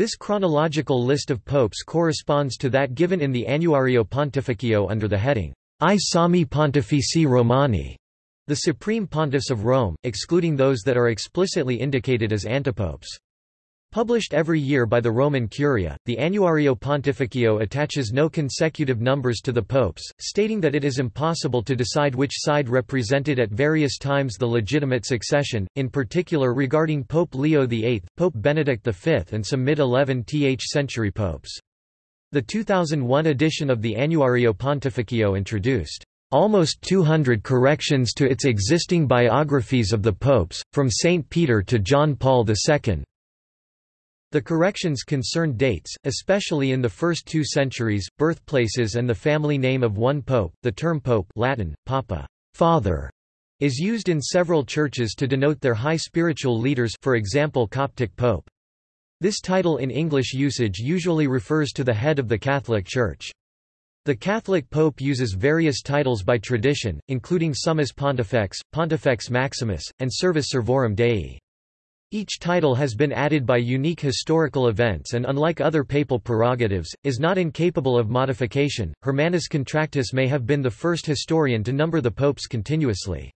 This chronological list of popes corresponds to that given in the Annuario Pontificio under the heading, I Sommi Pontifici Romani, the supreme pontiffs of Rome, excluding those that are explicitly indicated as antipopes. Published every year by the Roman Curia, the Annuario Pontificio attaches no consecutive numbers to the popes, stating that it is impossible to decide which side represented at various times the legitimate succession, in particular regarding Pope Leo VIII, Pope Benedict V and some mid-11th century popes. The 2001 edition of the Annuario Pontificio introduced almost 200 corrections to its existing biographies of the popes, from St. Peter to John Paul II. The corrections concerned dates, especially in the first two centuries, birthplaces and the family name of one pope. The term pope Latin, papa, father, is used in several churches to denote their high spiritual leaders for example Coptic pope. This title in English usage usually refers to the head of the Catholic Church. The Catholic Pope uses various titles by tradition, including Summus Pontifex, Pontifex Maximus, and Servus Servorum Dei. Each title has been added by unique historical events and unlike other papal prerogatives, is not incapable of modification. Hermannus Contractus may have been the first historian to number the popes continuously.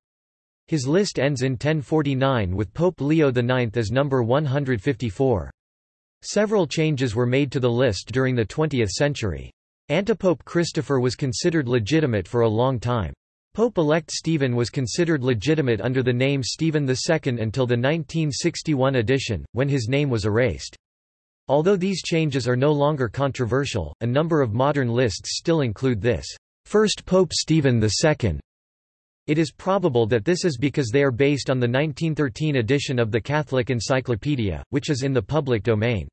His list ends in 1049 with Pope Leo IX as number 154. Several changes were made to the list during the 20th century. Antipope Christopher was considered legitimate for a long time. Pope-elect Stephen was considered legitimate under the name Stephen II until the 1961 edition, when his name was erased. Although these changes are no longer controversial, a number of modern lists still include this, first Pope Stephen II. It is probable that this is because they are based on the 1913 edition of the Catholic Encyclopedia, which is in the public domain.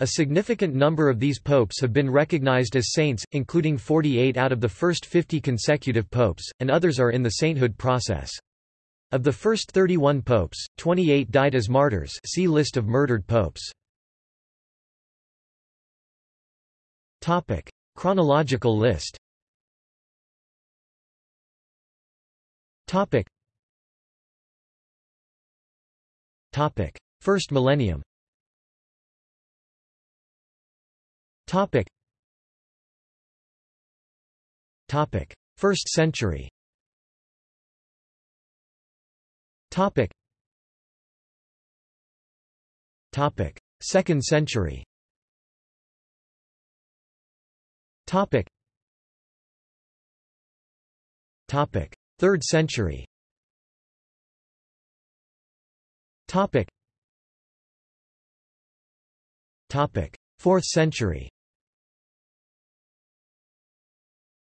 A significant number of these popes have been recognized as saints, including 48 out of the first 50 consecutive popes, and others are in the sainthood process. Of the first 31 popes, 28 died as martyrs see List of murdered popes. Chronological list. First millennium Topic. Topic. First century. Topic. Topic. Second century. Topic. Topic. Third century. Topic. Topic. Fourth century.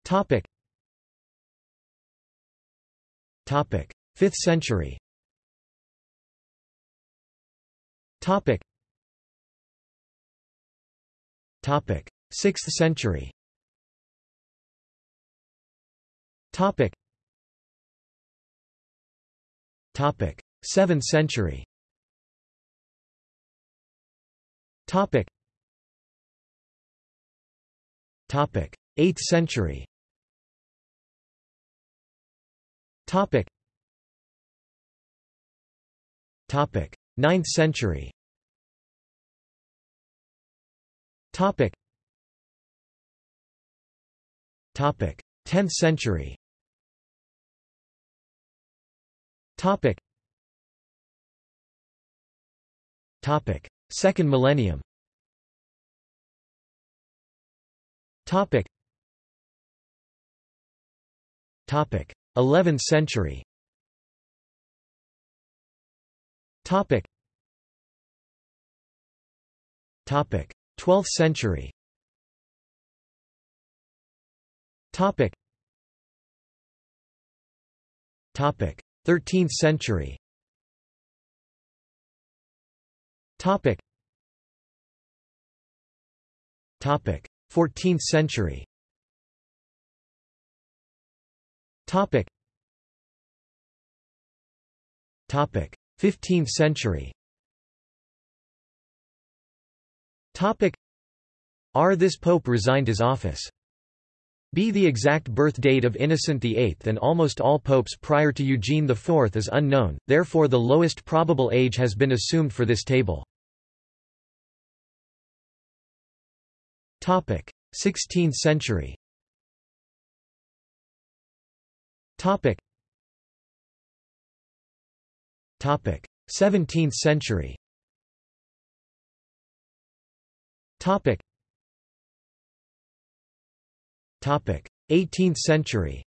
Topic. Topic. 5th century. Topic. Topic. 6th century. Topic. Topic. 7th century. Topic. Topic. 8th century. Topic. Topic. 9th century. Topic. Topic. 10th century. Topic. Topic. Second millennium. Topic. Topic. 11th century. Topic. Topic. 12th century. Topic. Topic. 13th century. Topic. Topic. 14th century. Topic. Topic. 15th century. Topic. R. This pope resigned his office. B. The exact birth date of Innocent VIII and almost all popes prior to Eugene IV is unknown, therefore the lowest probable age has been assumed for this table. Topic: 16th century. Topic. Topic: 17th century. Topic. Topic: 18th century.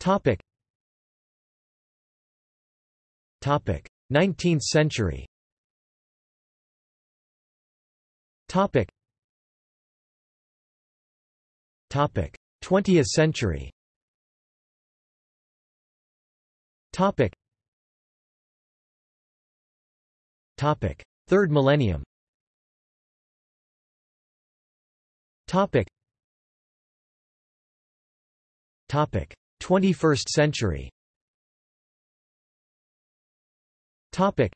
Topic. Topic: 19th century. Topic. Topic. 20th century. Topic. Topic. Third millennium. Topic. Topic. 21st century. Topic.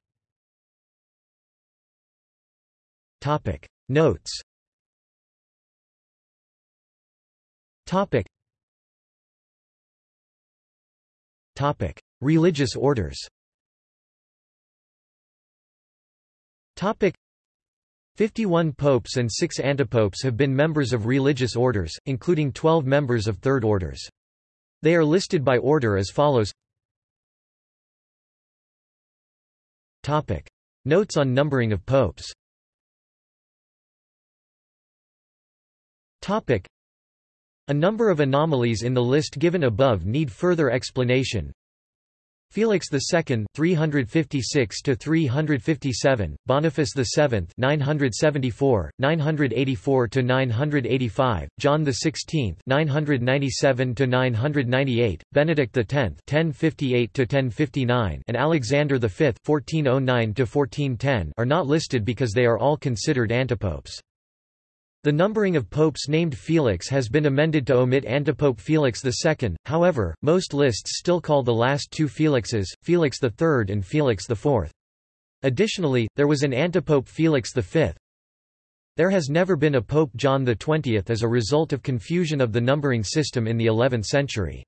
Topic. Notes Topic Topic Religious orders Topic 51 popes and 6 antipopes have been members of religious orders, including 12 members of third orders. They are listed by order as follows Topic. Notes on numbering of popes Topic. A number of anomalies in the list given above need further explanation. Felix II 356 to 357 Boniface VII 974 984 to 985 John XVI 997 to 998 Benedict X 1058 to 1059 and Alexander V 1409 to 1410 are not listed because they are all considered antipopes the numbering of popes named Felix has been amended to omit antipope Felix II, however, most lists still call the last two Felixes, Felix III and Felix IV. Additionally, there was an antipope Felix V. There has never been a Pope John XX as a result of confusion of the numbering system in the 11th century.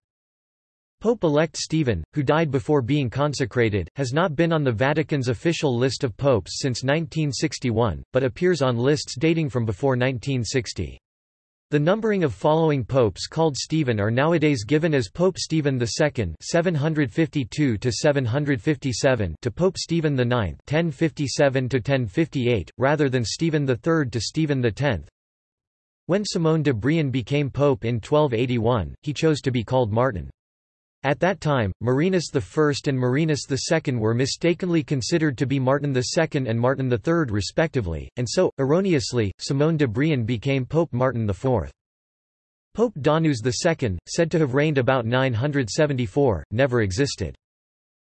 Pope-elect Stephen, who died before being consecrated, has not been on the Vatican's official list of popes since 1961, but appears on lists dating from before 1960. The numbering of following popes called Stephen are nowadays given as Pope Stephen II (752 to 757) to Pope Stephen IX (1057 to 1058), rather than Stephen III to Stephen X. When Simone de Brienne became pope in 1281, he chose to be called Martin. At that time, Marinus I and Marinus II were mistakenly considered to be Martin II and Martin III respectively, and so, erroneously, Simone de Brienne became Pope Martin IV. Pope Donus II, said to have reigned about 974, never existed.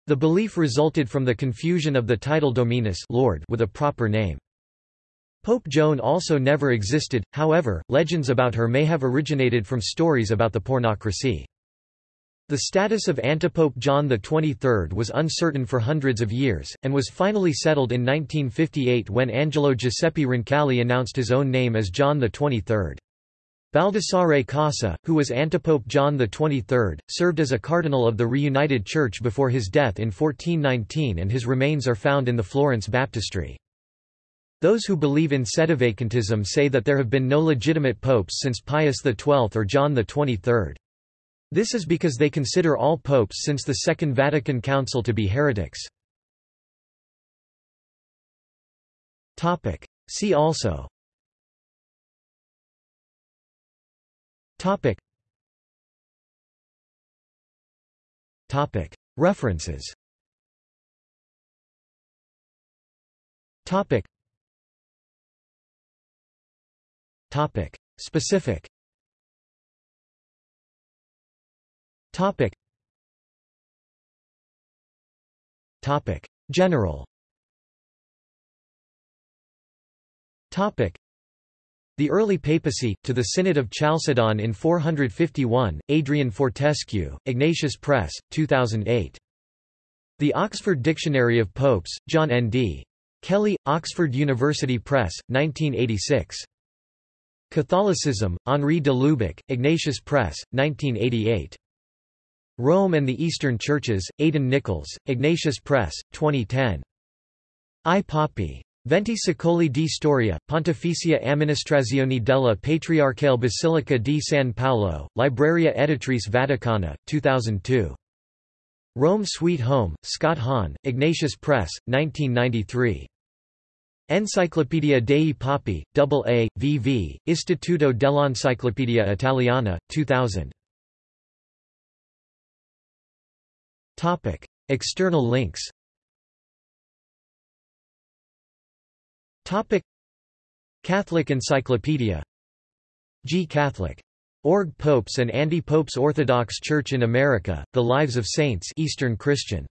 The belief resulted from the confusion of the title Dominus Lord with a proper name. Pope Joan also never existed, however, legends about her may have originated from stories about the pornocracy. The status of antipope John XXIII was uncertain for hundreds of years, and was finally settled in 1958 when Angelo Giuseppe Roncalli announced his own name as John XXIII. Baldassare Cossa, who was antipope John XXIII, served as a cardinal of the reunited church before his death in 1419 and his remains are found in the Florence baptistry. Those who believe in sedevacantism say that there have been no legitimate popes since Pius XII or John XXIII. This is because they consider all popes since the Second Vatican Council to be heretics. See also Topic. Topic. References Topic. Topic. Specific Topic. Topic. General Topic. The early papacy, to the Synod of Chalcedon in 451, Adrian Fortescue, Ignatius Press, 2008. The Oxford Dictionary of Popes, John N. D. Kelly, Oxford University Press, 1986. Catholicism, Henri de Lubac, Ignatius Press, 1988. Rome and the Eastern Churches, Aidan Nichols, Ignatius Press, 2010. I Papae. Venti secoli di storia, Pontificia amministrazione della Patriarcale Basilica di San Paolo, Libreria Editrice Vaticana, 2002. Rome Sweet Home, Scott Hahn, Ignatius Press, 1993. Enciclopedia dei Papi, AA, VV, Istituto dell'Enciclopedia Italiana, 2000. External links. Topic. Catholic Encyclopedia. G. Catholic. Org Popes and Anti-Popes Orthodox Church in America, The Lives of Saints Eastern Christian